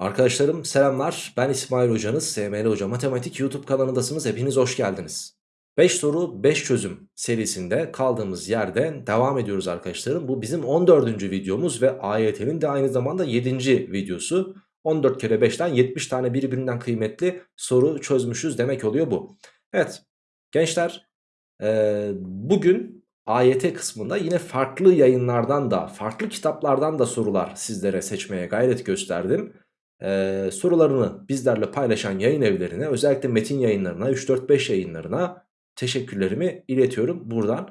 Arkadaşlarım selamlar. Ben İsmail Hocanız. SML Hoca Matematik YouTube kanalındasınız. Hepiniz hoş geldiniz. 5 soru 5 çözüm serisinde kaldığımız yerden devam ediyoruz arkadaşlarım. Bu bizim 14. videomuz ve AYT'nin de aynı zamanda 7. videosu. 14 kere 5'ten 70 tane birbirinden kıymetli soru çözmüşüz demek oluyor bu. Evet gençler bugün AYT kısmında yine farklı yayınlardan da farklı kitaplardan da sorular sizlere seçmeye gayret gösterdim e, sorularını bizlerle paylaşan yayın evlerine özellikle metin yayınlarına 3-4-5 yayınlarına teşekkürlerimi iletiyorum buradan.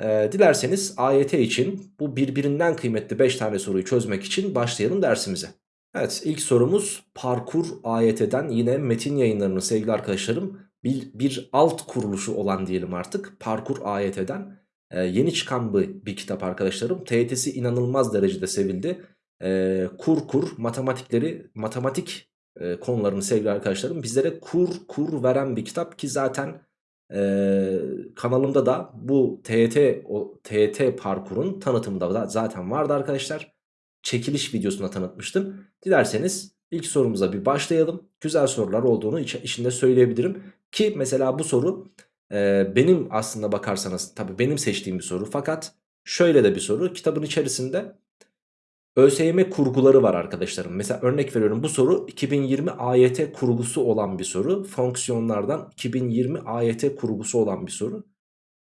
E, dilerseniz AYT için bu birbirinden kıymetli 5 tane soruyu çözmek için başlayalım dersimize. Evet ilk sorumuz parkur AYT'den yine metin yayınlarının sevgili arkadaşlarım bir, bir alt kuruluşu olan diyelim artık parkur AYT'den e, yeni çıkan bir, bir kitap arkadaşlarım. TYT'si inanılmaz derecede sevildi e, kur kur matematikleri matematik e, konularını sevgili arkadaşlarım bizlere kur kur veren bir kitap ki zaten e, kanalımda da bu TET o TET parkurun tanıtımında da zaten vardı arkadaşlar. Çekiliş videosunda tanıtmıştım. Dilerseniz ilk sorumuza bir başlayalım. Güzel sorular olduğunu iç, içinde söyleyebilirim. Ki mesela bu soru e, benim aslında bakarsanız tabii benim seçtiğim bir soru. Fakat şöyle de bir soru. Kitabın içerisinde ÖSYM kurguları var arkadaşlarım. Mesela örnek veriyorum bu soru 2020 AYT kurgusu olan bir soru. Fonksiyonlardan 2020 AYT kurgusu olan bir soru.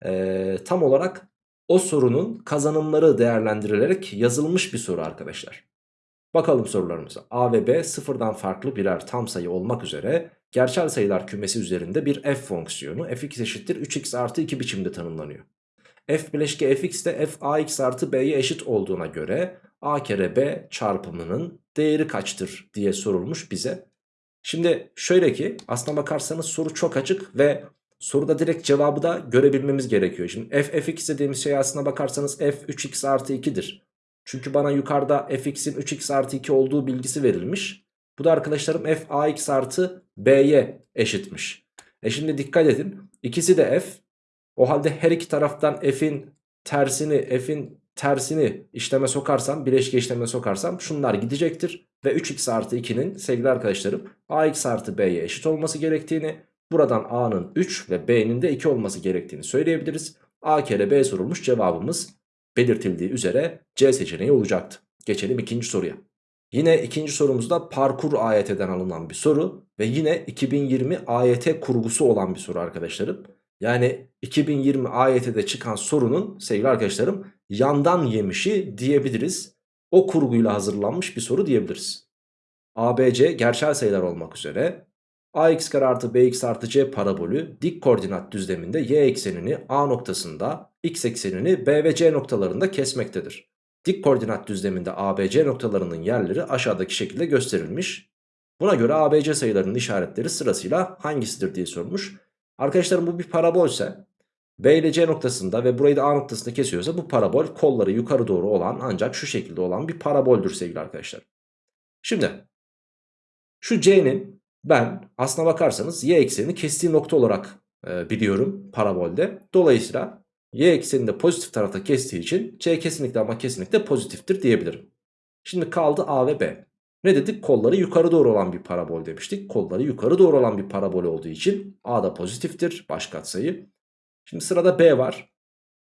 Ee, tam olarak o sorunun kazanımları değerlendirilerek yazılmış bir soru arkadaşlar. Bakalım sorularımıza. A ve B sıfırdan farklı birer tam sayı olmak üzere gerçel sayılar kümesi üzerinde bir f fonksiyonu fx eşittir 3x artı 2 biçimde tanımlanıyor. F bileşke fx de f ax artı b'ye eşit olduğuna göre a kere b çarpımının değeri kaçtır diye sorulmuş bize. Şimdi şöyle ki aslına bakarsanız soru çok açık ve soruda direkt cevabı da görebilmemiz gerekiyor. Şimdi f fx dediğimiz şey aslına bakarsanız f 3x artı 2'dir. Çünkü bana yukarıda fx'in 3x artı 2 olduğu bilgisi verilmiş. Bu da arkadaşlarım f ax artı b'ye eşitmiş. E şimdi dikkat edin. İkisi de f. O halde her iki taraftan f'in tersini f'in tersini işleme sokarsam bileşke işleme sokarsam şunlar gidecektir. Ve 3x artı 2'nin sevgili arkadaşlarım ax artı b'ye eşit olması gerektiğini buradan a'nın 3 ve b'nin de 2 olması gerektiğini söyleyebiliriz. a kere b sorulmuş cevabımız belirtildiği üzere C seçeneği olacaktı. Geçelim ikinci soruya. Yine ikinci sorumuzda parkur AYT'den alınan bir soru ve yine 2020 AYT kurgusu olan bir soru arkadaşlarım. Yani 2020 AYT'de çıkan sorunun sevgili arkadaşlarım yandan yemişi diyebiliriz. O kurguyla hazırlanmış bir soru diyebiliriz. ABC gerçel sayılar olmak üzere ax kare artı bx artı c parabolü dik koordinat düzleminde y eksenini a noktasında x eksenini b ve c noktalarında kesmektedir. Dik koordinat düzleminde ABC noktalarının yerleri aşağıdaki şekilde gösterilmiş. Buna göre ABC sayılarının işaretleri sırasıyla hangisidir diye sormuş. Arkadaşlarım bu bir parabolse B ile C noktasında ve burayı da A noktasında kesiyorsa bu parabol kolları yukarı doğru olan ancak şu şekilde olan bir paraboldür sevgili arkadaşlar. Şimdi şu C'nin ben aslına bakarsanız y eksenini kestiği nokta olarak e, biliyorum parabolde. Dolayısıyla y eksenini de pozitif tarafta kestiği için C kesinlikle ama kesinlikle pozitiftir diyebilirim. Şimdi kaldı A ve B. Ne dedik? Kolları yukarı doğru olan bir parabol demiştik. Kolları yukarı doğru olan bir parabol olduğu için A da pozitiftir baş katsayı. Şimdi sırada B var.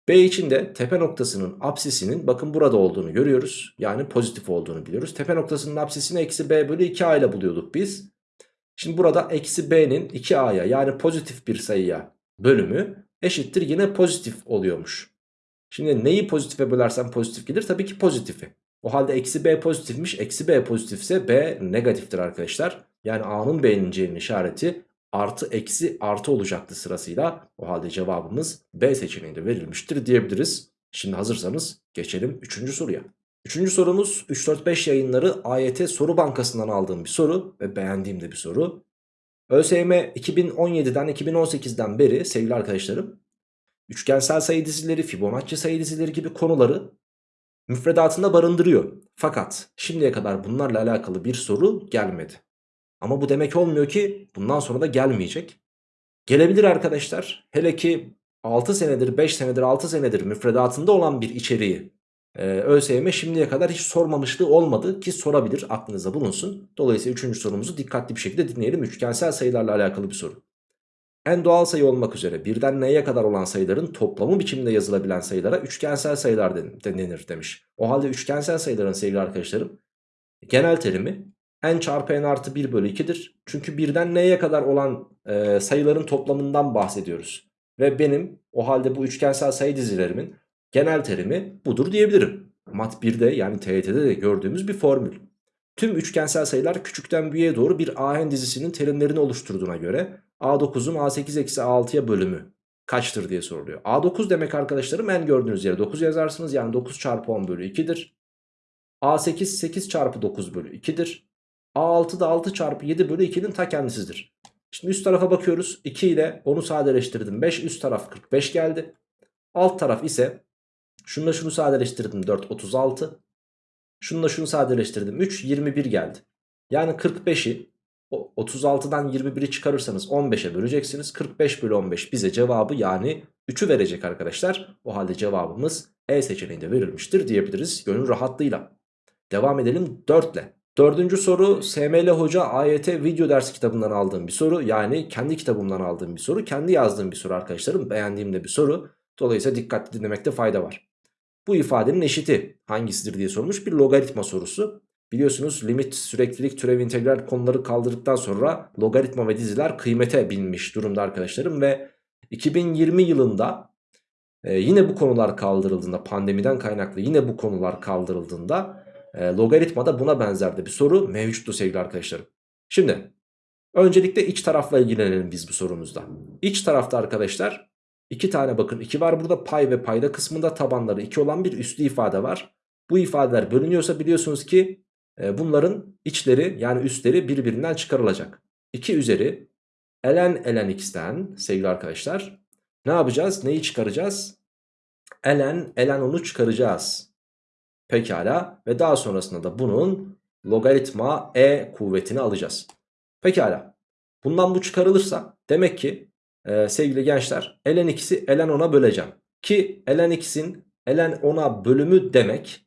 B için de tepe noktasının apsisinin bakın burada olduğunu görüyoruz. Yani pozitif olduğunu biliyoruz. Tepe noktasının apsisini eksi B bölü 2A ile buluyorduk biz. Şimdi burada eksi B'nin 2A'ya yani pozitif bir sayıya bölümü eşittir yine pozitif oluyormuş. Şimdi neyi pozitife bölersem pozitif gelir? Tabii ki pozitifi. O halde eksi b pozitifmiş. Eksi b pozitifse b negatiftir arkadaşlar. Yani a'nın b'nin c'nin işareti artı eksi artı olacaktı sırasıyla. O halde cevabımız b seçeneğinde verilmiştir diyebiliriz. Şimdi hazırsanız geçelim 3. soruya. Üçüncü sorumuz 3-4-5 yayınları AYT soru bankasından aldığım bir soru ve beğendiğim de bir soru. ÖSYM 2017'den 2018'den beri sevgili arkadaşlarım üçgensel sayı dizileri, Fibonacci sayı dizileri gibi konuları müfredatında barındırıyor. Fakat şimdiye kadar bunlarla alakalı bir soru gelmedi. Ama bu demek olmuyor ki bundan sonra da gelmeyecek. Gelebilir arkadaşlar. Hele ki 6 senedir, 5 senedir, 6 senedir müfredatında olan bir içeriği e, ÖSYM şimdiye kadar hiç sormamışlığı olmadı ki sorabilir aklınızda bulunsun. Dolayısıyla üçüncü sorumuzu dikkatli bir şekilde dinleyelim. Üçgensel sayılarla alakalı bir soru. En doğal sayı olmak üzere birden n'ye kadar olan sayıların toplamı biçiminde yazılabilen sayılara üçgensel sayılar denir demiş. O halde üçgensel sayıların sevgili arkadaşlarım genel terimi n çarpı n artı 1 bölü 2'dir. Çünkü birden n'ye kadar olan e, sayıların toplamından bahsediyoruz. Ve benim o halde bu üçgensel sayı dizilerimin genel terimi budur diyebilirim. Mat 1'de yani TYT'de de gördüğümüz bir formül. Tüm üçgensel sayılar küçükten büyüğe doğru bir ahen dizisinin terimlerini oluşturduğuna göre A9'un A8 eksi A6'ya bölümü kaçtır diye soruluyor. A9 demek arkadaşlarım en gördüğünüz yere 9 yazarsınız. Yani 9 çarpı 10 bölü 2'dir. A8 8 çarpı 9 bölü 2'dir. A6 da 6 çarpı 7 bölü 2'nin ta kendisidir. Şimdi üst tarafa bakıyoruz. 2 ile onu sadeleştirdim. 5 üst taraf 45 geldi. Alt taraf ise şununla şunu sadeleştirdim 4 36. Şununla şunu sadeleştirdim 3 21 geldi. Yani 45'i 36'dan 21'i çıkarırsanız 15'e böleceksiniz. 45 bölü 15 bize cevabı yani 3'ü verecek arkadaşlar. O halde cevabımız E seçeneğinde verilmiştir diyebiliriz gönül rahatlığıyla. Devam edelim 4 ile. Dördüncü soru SML Hoca AYT video ders kitabından aldığım bir soru. Yani kendi kitabımdan aldığım bir soru. Kendi yazdığım bir soru arkadaşlarım. Beğendiğim de bir soru. Dolayısıyla dikkatli dinlemekte fayda var. Bu ifadenin eşiti hangisidir diye sormuş bir logaritma sorusu. Biliyorsunuz limit, süreklilik, türev, integral konuları kaldırdıktan sonra logaritma ve diziler kıymete binmiş durumda arkadaşlarım. Ve 2020 yılında e, yine bu konular kaldırıldığında pandemiden kaynaklı yine bu konular kaldırıldığında e, logaritmada buna benzer de bir soru mevcuttu sevgili arkadaşlarım. Şimdi öncelikle iç tarafla ilgilenelim biz bu sorumuzda. İç tarafta arkadaşlar iki tane bakın 2 var burada pay ve payda kısmında tabanları 2 olan bir üslü ifade var. Bu ifadeler bölünüyorsa biliyorsunuz ki bunların içleri yani üstleri birbirinden çıkarılacak. 2 üzeri ln ln x'ten sevgili arkadaşlar ne yapacağız? Neyi çıkaracağız? ln ln onu çıkaracağız. Pekala ve daha sonrasında da bunun logaritma e kuvvetini alacağız. Pekala bundan bu çıkarılırsa demek ki e, sevgili gençler ln x'i ln 10'a böleceğim. Ki ln x'in ln 10'a bölümü demek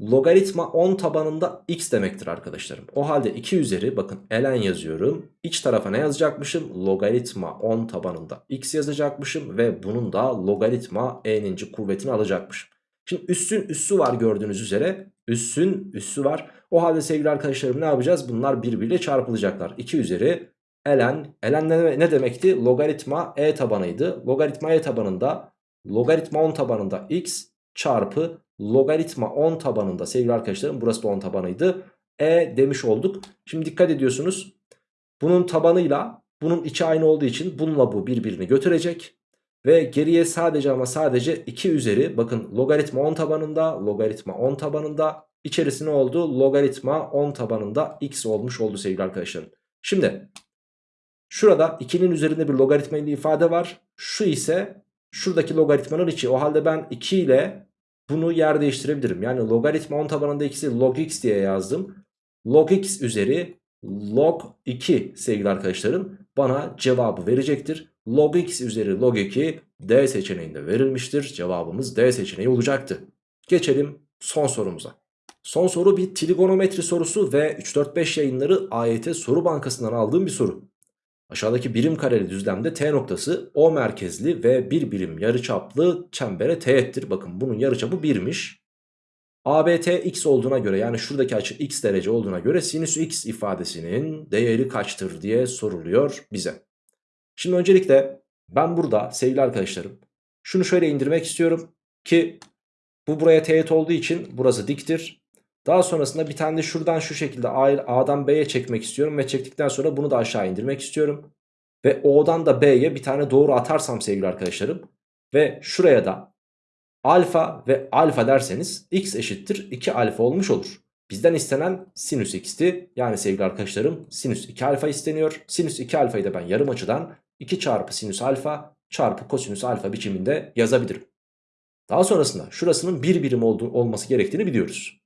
logaritma 10 tabanında x demektir arkadaşlarım. O halde 2 üzeri bakın ln yazıyorum. İç tarafa ne yazacakmışım? Logaritma 10 tabanında x yazacakmışım ve bunun da logaritma e'ninci kuvvetini alacakmışım. Şimdi üssün üssü var gördüğünüz üzere. Üssün üssü var. O halde sevgili arkadaşlarım ne yapacağız? Bunlar birbiriyle çarpılacaklar. 2 üzeri ln. ln ne demekti? Logaritma e tabanıydı. Logaritma e tabanında logaritma 10 tabanında x çarpı logaritma 10 tabanında sevgili arkadaşlarım burası da 10 tabanıydı. E demiş olduk. Şimdi dikkat ediyorsunuz. Bunun tabanıyla bunun içi aynı olduğu için bununla bu birbirini götürecek. Ve geriye sadece ama sadece 2 üzeri bakın logaritma 10 tabanında logaritma 10 tabanında içerisi ne oldu? Logaritma 10 tabanında x olmuş oldu sevgili arkadaşlarım. Şimdi şurada 2'nin üzerinde bir logaritma ifade var. Şu ise şuradaki logaritmanın içi. O halde ben 2 ile bunu yer değiştirebilirim. Yani logaritma 10 tabanında x'i log x diye yazdım. Log x üzeri log 2 sevgili arkadaşlarım bana cevabı verecektir. Log x üzeri log 2 D seçeneğinde verilmiştir. Cevabımız D seçeneği olacaktı. Geçelim son sorumuza. Son soru bir trigonometri sorusu ve 3-4-5 yayınları AYT soru bankasından aldığım bir soru. Aşağıdaki birim kareli düzlemde T noktası O merkezli ve bir birim yarıçaplı çembere teğettir. Bakın bunun yarıçapı 1'miş. ABT x olduğuna göre yani şuradaki açı x derece olduğuna göre sinüs x ifadesinin değeri kaçtır diye soruluyor bize. Şimdi öncelikle ben burada sevgili arkadaşlarım şunu şöyle indirmek istiyorum ki bu buraya teğet olduğu için burası diktir. Daha sonrasında bir tane de şuradan şu şekilde A'dan B'ye çekmek istiyorum ve çektikten sonra bunu da aşağı indirmek istiyorum. Ve O'dan da B'ye bir tane doğru atarsam sevgili arkadaşlarım ve şuraya da alfa ve alfa derseniz x eşittir 2 alfa olmuş olur. Bizden istenen sinüs x'ti. Yani sevgili arkadaşlarım sinüs 2 alfa isteniyor. Sinüs 2 alfayı da ben yarım açıdan 2 çarpı sinüs alfa çarpı kosinüs alfa biçiminde yazabilirim. Daha sonrasında şurasının bir birim olduğu, olması gerektiğini biliyoruz.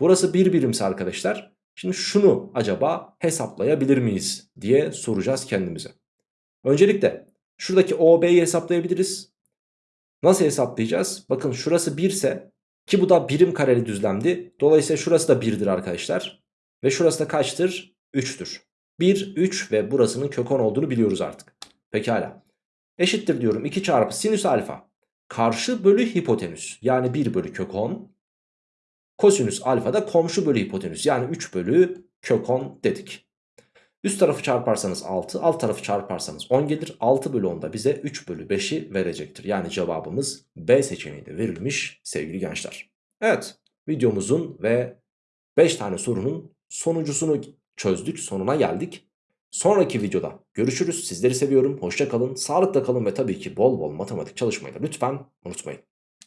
Burası bir birimse arkadaşlar şimdi şunu acaba hesaplayabilir miyiz diye soracağız kendimize. Öncelikle şuradaki OB'yi hesaplayabiliriz. Nasıl hesaplayacağız? Bakın şurası 1 ise Ki bu da birim kareli düzlemdi. Dolayısıyla şurası da 1'dir arkadaşlar. Ve şurası da kaçtır? 3'tür. 1, 3 ve burasının kök 10 olduğunu biliyoruz artık. Pekala. Eşittir diyorum 2 çarpı sinüs alfa. Karşı bölü hipotenüs. Yani 1 bölü kök 10. Kosinüs alfa da komşu bölü hipotenüs. Yani 3 bölü kök 10 dedik. Üst tarafı çarparsanız 6, alt tarafı çarparsanız 10 gelir. 6 bölü 10 da bize 3 bölü 5'i verecektir. Yani cevabımız B seçeneği de verilmiş sevgili gençler. Evet videomuzun ve 5 tane sorunun sonuncusunu çözdük. Sonuna geldik. Sonraki videoda görüşürüz. Sizleri seviyorum. Hoşça kalın. Sağlıkla kalın ve tabii ki bol bol matematik çalışmayı da lütfen unutmayın.